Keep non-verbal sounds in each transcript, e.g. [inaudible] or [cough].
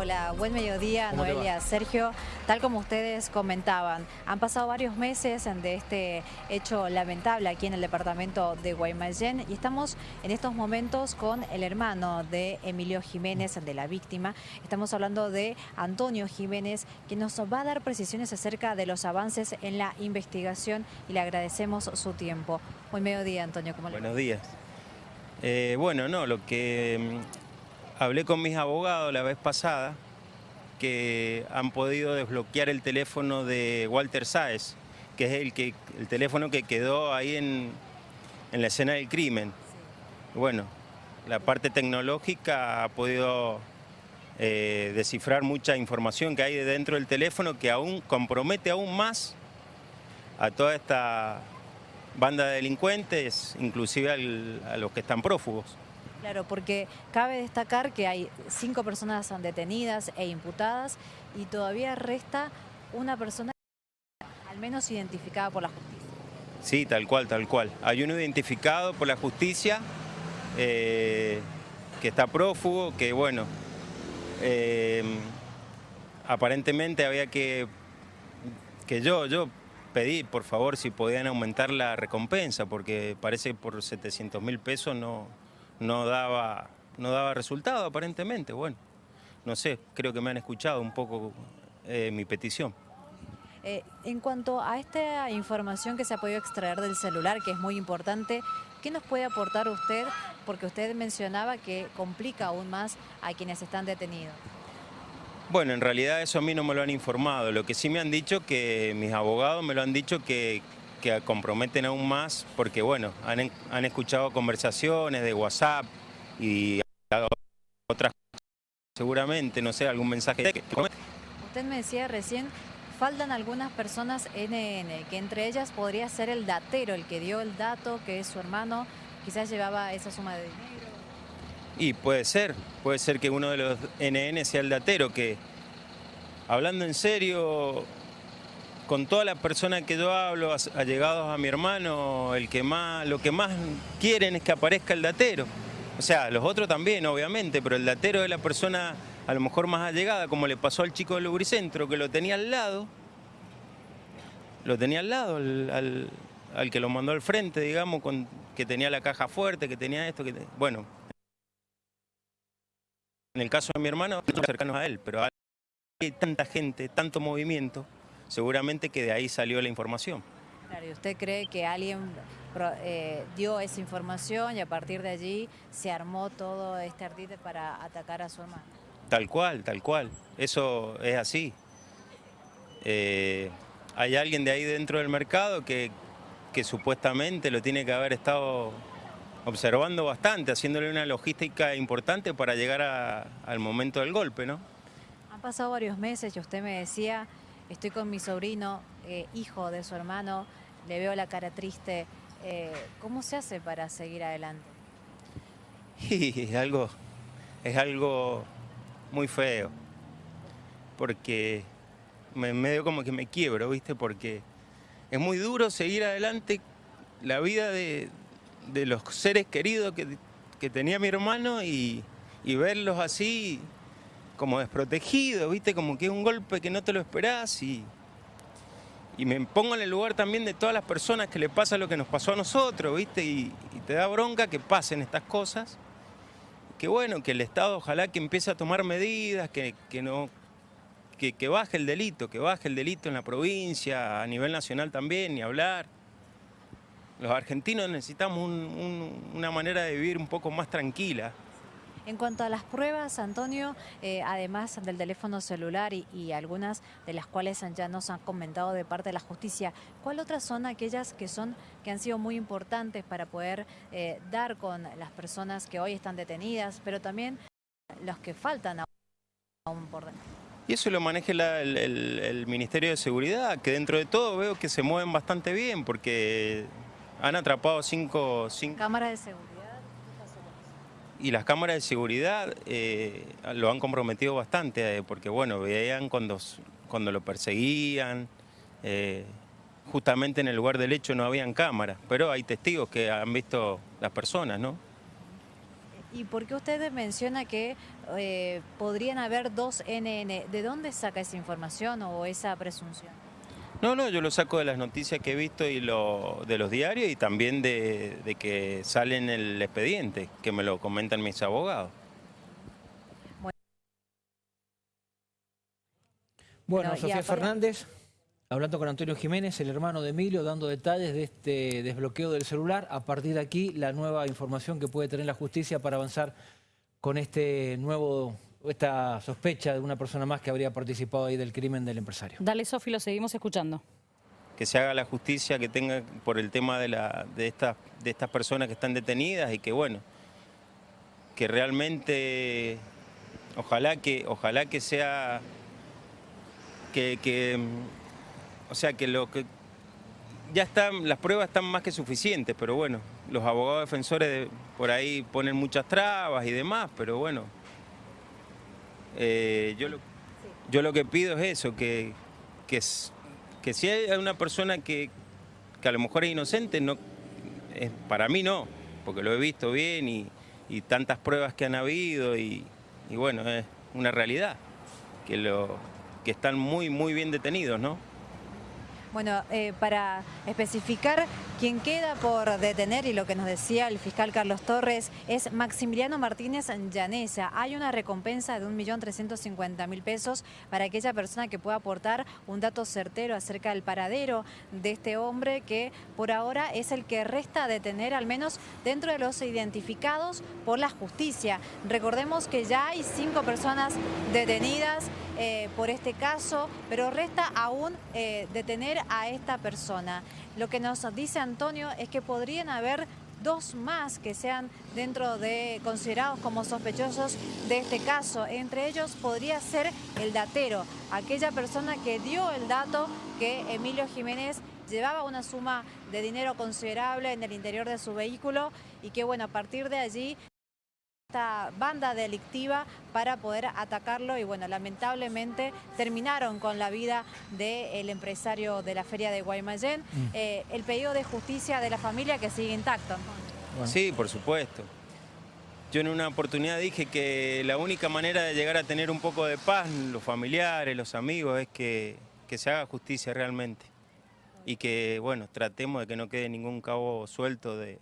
Hola, buen mediodía, ¿Cómo te Noelia, Sergio. Tal como ustedes comentaban, han pasado varios meses de este hecho lamentable aquí en el departamento de Guaymallén y estamos en estos momentos con el hermano de Emilio Jiménez, de la víctima. Estamos hablando de Antonio Jiménez, que nos va a dar precisiones acerca de los avances en la investigación y le agradecemos su tiempo. Buen mediodía, Antonio. ¿cómo le? Buenos días. Eh, bueno, no, lo que mm, hablé con mis abogados la vez pasada, que han podido desbloquear el teléfono de Walter Sáez, que es el, que, el teléfono que quedó ahí en, en la escena del crimen. Bueno, la parte tecnológica ha podido eh, descifrar mucha información que hay dentro del teléfono que aún compromete aún más a toda esta banda de delincuentes, inclusive al- a los que están prófugos. Claro, porque cabe destacar que hay cinco personas detenidas e imputadas y todavía resta una persona al menos identificada por la justicia. Sí, tal cual, tal cual. Hay uno identificado por la justicia eh, que está prófugo, que bueno, eh, aparentemente había que, que yo, yo pedí por favor si podían aumentar la recompensa, porque parece que por 700 mil pesos no, no, daba, no daba resultado aparentemente. Bueno, no sé, creo que me han escuchado un poco eh, mi petición. Eh, en cuanto a esta información que se ha podido extraer del celular, que es muy importante, ¿qué nos puede aportar usted? Porque usted mencionaba que complica aún más a quienes están detenidos. Bueno, en realidad eso a mí no me lo han informado. Lo que sí me han dicho, que mis abogados me lo han dicho que, que comprometen aún más, porque bueno, han, han escuchado conversaciones de WhatsApp y otras cosas, seguramente, no sé, algún mensaje. que- Usted me decía recién, faltan algunas personas NN, que entre ellas podría ser el datero, el que dio el dato, que es su hermano, quizás llevaba esa suma de dinero. Y puede ser, puede ser que uno de los NN sea el datero, que hablando en serio, con todas las personas que yo hablo, allegados a mi hermano, el que más, lo que más quieren es que aparezca el datero. O sea, los otros también, obviamente, pero el datero es la persona a lo mejor más allegada, como le pasó al chico del Lubricentro, que lo tenía al lado, lo tenía al lado, al, que lo mandó al frente, digamos, con, que tenía la caja fuerte, que tenía esto, que bueno, en el caso de mi hermano, no cercanos a él, pero hay tanta gente, tanto movimiento, seguramente que de ahí salió la información. Claro, ¿y usted cree que alguien eh, dio esa información y a partir de allí se armó todo este ardite para atacar a su hermano? Tal cual, tal cual. Eso es así. Eh, hay alguien de ahí dentro del mercado que, que supuestamente lo tiene que haber estado observando bastante, haciéndole una logística importante para llegar a- al momento del golpe, ¿no? Han pasado varios meses y usted me decía, estoy con mi sobrino, eh, hijo de su hermano, le veo la cara triste. eh, ¿Cómo se hace para seguir adelante? [laughs] Y es algo, es algo muy feo, porque me, medio como que me quiebro, ¿viste? Porque es muy duro seguir adelante la vida de, los seres queridos que, tenía mi hermano y verlos así como desprotegidos, ¿viste? Como que es un golpe que no te lo esperás y, y me pongo en el lugar también de todas las personas que le pasa lo que nos pasó a nosotros, ¿viste? Y, te da bronca que pasen estas cosas que bueno, que el Estado ojalá que empiece a tomar medidas, que, que no, que, que baje el delito, que baje el delito en la provincia, a nivel nacional también, ni hablar. Los argentinos necesitamos un- un- una manera de vivir un poco más tranquila. En cuanto a las pruebas, Antonio, eh, además del teléfono celular y, y algunas de las cuales ya nos han comentado de parte de la justicia, ¿cuál otras son aquellas que son que han sido muy importantes para poder eh, dar con las personas que hoy están detenidas, pero también los que faltan aún por dentro? Y eso lo maneja la- el, el- el Ministerio de Seguridad, que dentro de todo veo que se mueven bastante bien, porque han atrapado cinco, cinco Cámara de seguridad. Y las cámaras de seguridad eh, lo han comprometido bastante, eh, porque bueno, veían cuando, cuando lo perseguían, eh, justamente en el lugar del hecho no habían cámaras, pero hay testigos que han visto las personas, ¿no? ¿Y por qué usted menciona que eh, podrían haber dos NN. ¿De dónde saca esa información o esa presunción? No, no, yo lo saco de las noticias que he visto y lo, de los diarios y también de, de que sale en el expediente, que me lo comentan mis abogados. Bueno, Sofía Fernández, hablando con Antonio Jiménez, el hermano de Emilio, dando detalles de este desbloqueo del celular. A partir de aquí, la nueva información que puede tener la justicia para avanzar con este nuevo, esta sospecha de una persona más que habría participado ahí del crimen del empresario. Dale, Sofi, lo seguimos escuchando. Que se haga la justicia que tenga por el tema de, la, de, estas, de estas personas que están detenidas y que bueno, que realmente, ojalá que, ojalá que sea, que, que, o sea, que lo que ya están, las pruebas están más que suficientes, pero bueno, los abogados defensores de- por ahí ponen muchas trabas y demás, pero bueno, eh, yo, lo, yo lo que pido es eso, que, que, que si hay una persona que, que a lo mejor es inocente, no, es, para mí no, porque lo he visto bien y, y tantas pruebas que han habido y, y bueno, es una realidad, que, lo, que están muy, muy bien detenidos, ¿no? Bueno, eh, para especificar, quien queda por detener y lo que nos decía el fiscal Carlos Torres es Maximiliano Martínez Llanesa. Hay una recompensa de 1.350.000 pesos para aquella persona que pueda aportar un dato certero acerca del paradero de este hombre que por ahora es el que resta detener al menos dentro de los identificados por la justicia. Recordemos que ya hay cinco personas detenidas eh, por este caso, pero resta aún eh, detener a esta persona. Lo que nos dice Antonio es que podrían haber dos más que sean dentro de considerados como sospechosos de este caso. Entre ellos podría ser el datero, aquella persona que dio el dato que Emilio Jiménez llevaba una suma de dinero considerable en el interior de su vehículo y que bueno, a partir de allí esta banda delictiva para poder atacarlo y bueno, lamentablemente terminaron con la vida del empresario de la feria de Guaymallén. Eh, el pedido de justicia de la familia que sigue intacto. Bueno. Sí, por supuesto. Yo en una oportunidad dije que la única manera de llegar a tener un poco de paz, los familiares, los amigos, es que, que se haga justicia realmente. Y que, bueno, tratemos de que no quede ningún cabo suelto de,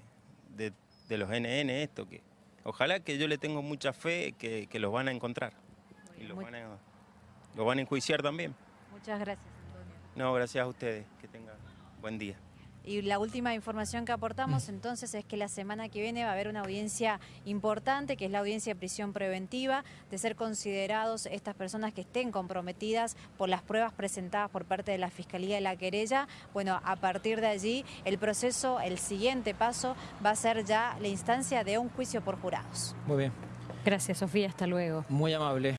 de- de los NN, esto, que ojalá que yo le tengo mucha fe que, que los van a encontrar. Y los van a, los van a enjuiciar también. Muchas gracias, Antonio. No, gracias a ustedes. Que tengan buen día. Y la última información que aportamos entonces es que la semana que viene va a haber una audiencia importante, que es la audiencia de prisión preventiva, de ser considerados estas personas que estén comprometidas por las pruebas presentadas por parte de la Fiscalía de la querella. Bueno, a partir de allí el proceso, el siguiente paso va a ser ya la instancia de un juicio por jurados. Muy bien, Gracias, Sofía. Hasta luego. muy amable.